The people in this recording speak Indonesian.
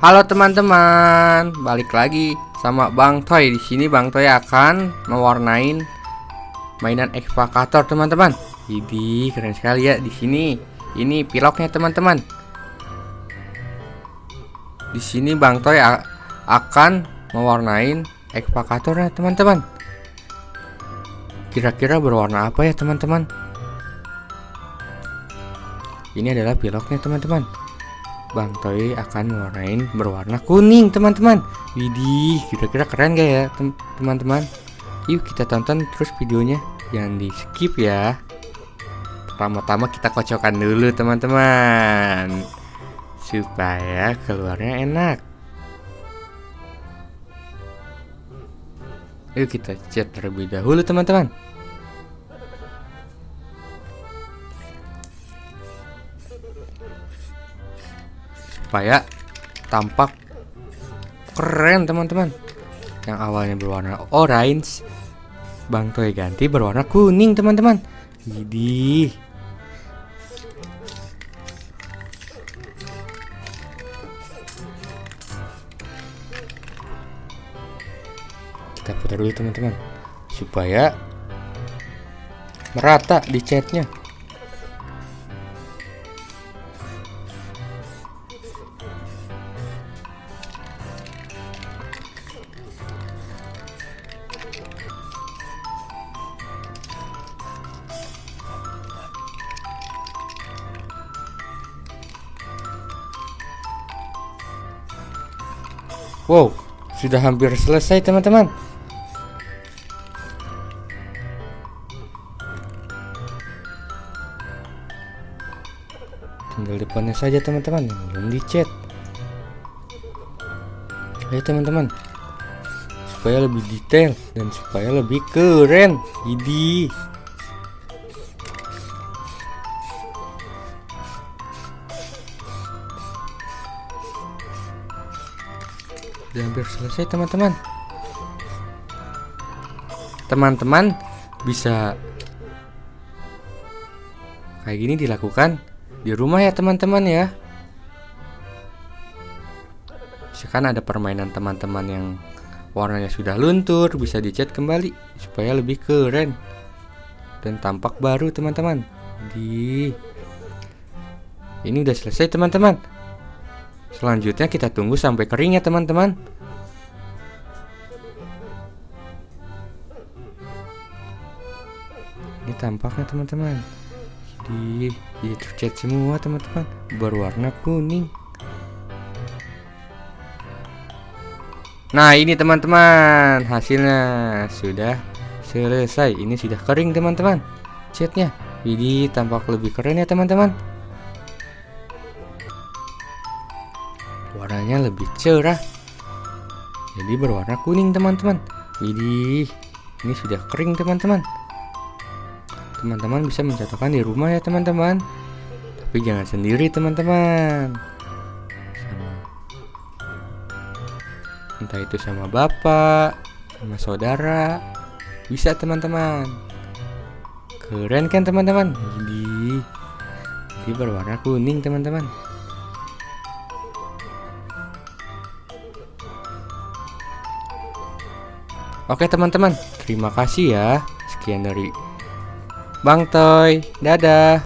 Halo teman-teman, balik lagi sama Bang Toy. Di sini Bang Toy akan mewarnain mainan ekskavator teman-teman. Ini keren sekali ya di sini. Ini piloknya teman-teman. Di sini Bang Toy akan mewarnain ekskavatornya teman-teman. Kira-kira berwarna apa ya teman-teman? Ini adalah piloknya teman-teman. Bang Toy akan mewarnain berwarna kuning teman-teman. Widih kira-kira keren gak ya teman-teman? Yuk kita tonton terus videonya. Jangan di skip ya. Pertama-tama kita kocokkan dulu teman-teman. Supaya keluarnya enak. Yuk kita cat terlebih dahulu teman-teman supaya tampak keren teman-teman. Yang awalnya berwarna orange Bang Toy ganti berwarna kuning teman-teman. Jadi kita putar dulu teman-teman supaya merata di catnya Wow, sudah hampir selesai teman-teman. Tinggal depannya saja teman-teman yang belum dicat. Ayo teman-teman, supaya lebih detail dan supaya lebih keren. Idi. Udah hampir selesai teman-teman. Teman-teman bisa Kayak gini dilakukan di rumah ya teman-teman ya. Misalkan ada permainan teman-teman yang warnanya sudah luntur Bisa dicat kembali supaya lebih keren Dan tampak baru teman-teman. Di Ini udah selesai teman-teman Selanjutnya kita tunggu sampai kering ya teman-teman. Ini tampaknya teman-teman Jadi dia tercat semua teman-teman. Berwarna kuning. Nah ini teman-teman Hasilnya sudah selesai. Ini sudah kering teman-teman Catnya. Jadi tampak lebih keren ya teman-teman warnanya lebih cerah. Jadi berwarna kuning teman-teman. Widih ini sudah kering teman-teman. Teman-teman bisa mencontohkan di rumah ya teman-teman. Tapi jangan sendiri teman-teman. Entah itu sama bapak sama saudara. Bisa teman-teman. Keren kan teman-teman? Jadi ini berwarna kuning teman-teman Oke teman-teman, terima kasih ya. Sekian dari Bang Toy. Dadah.